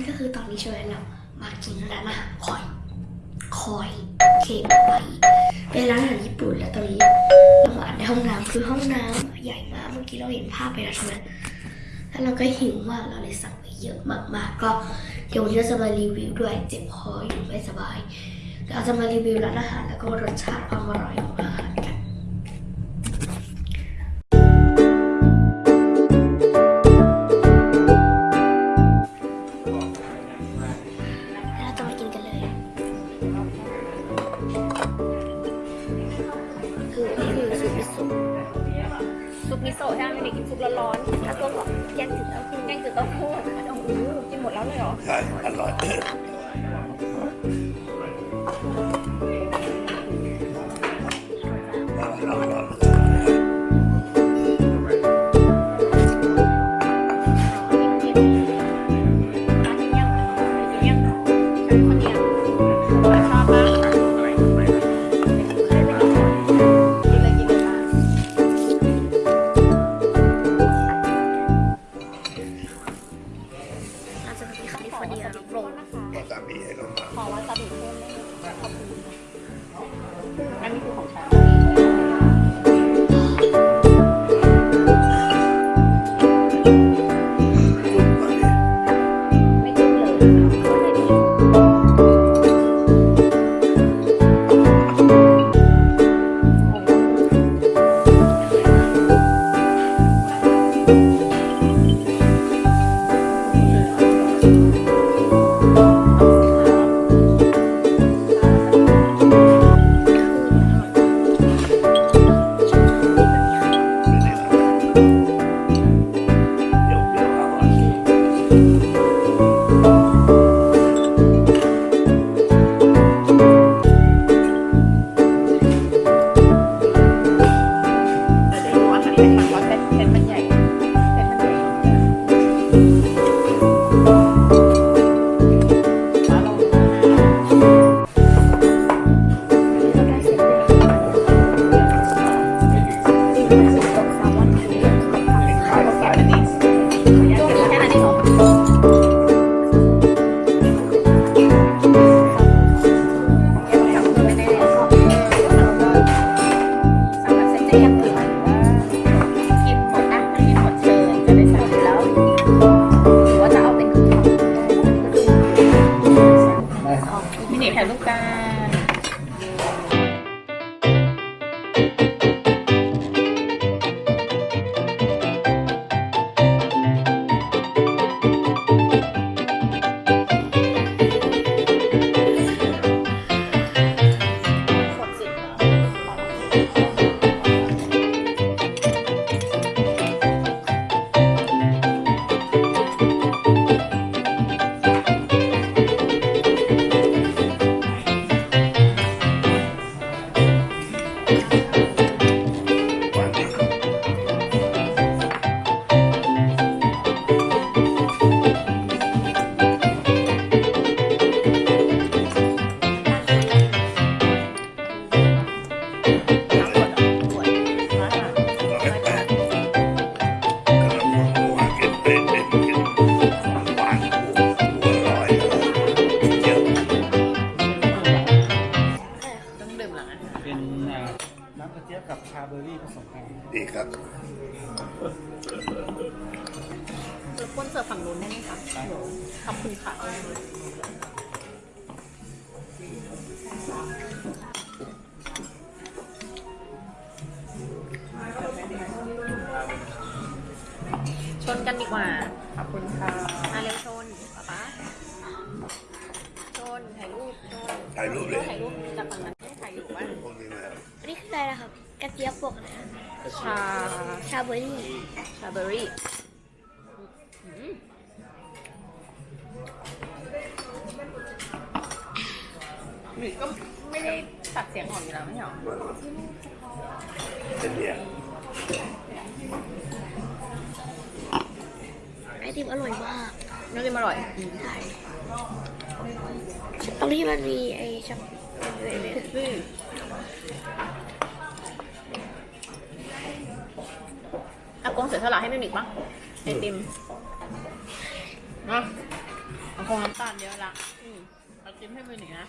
นก็คือตอนนี้ช่ไหมเรามากินร้านอาหารคอย คอยเคไปเป็นร้านอาหารญี่ปุ่นแล้วตอนนี้เรามาในห้องน้ำคือห้องน้ำใหญ่มากเมื่อกี้เราเห็นภาพไปแล้วใช่ไหมแล้วเราก็หิวมากเราเลยสั่งไปเยอะมากๆก็เดี๋ยววันนี้เราจะมารีวิวด้วยเจ็บคออยู่ไม่สบายเราจะมารีวิวร้านอาหารแล้วก็รสชาติความอร่อยของอาหาร ซุปร้อนถ้าตัวบอกแยกถึงแล้วคือๆแกงจืดเต้าหู้โอ้โหกินหมดแล้วเลยเหรอ ใช่ อร่อย ถ่ายรูปกัน เป็นอ่าน้ำกระเจี๊ยบกับชาเบอร์รี่ผสมกันดีครับรบกวนเสิร์ฟฝั่งนู้นได้ไหมคะขอบคุณค่ะชนกันดีกว่า ขอบคุณค่ะมาเร็วชนป๊าป๊าชนถ่ายรูปชนถ่ายรูปเลย ถ่ายรูปจากฝั่งนั้น อันนี้คืออะไรนะครับกระเจี๊ยบปกนะชา ชาเบอร์รี่ชาเบอร์รี่อืมนี่ก็ไม่ได้ตัดเสียงออกอยู่แล้วไม่ใช่หรอเป็นเนี่ยไอติมอร่อยมากน้ำจิ้มอร่อยใช่ตรงที่มันมีไอช็อกอืม อากงเสียสละให้มิวนิกปะไอติมนะโอเคโอ้น้ำตาลเยอะละอืมเอาจิ้มให้มือหนึ่งนะ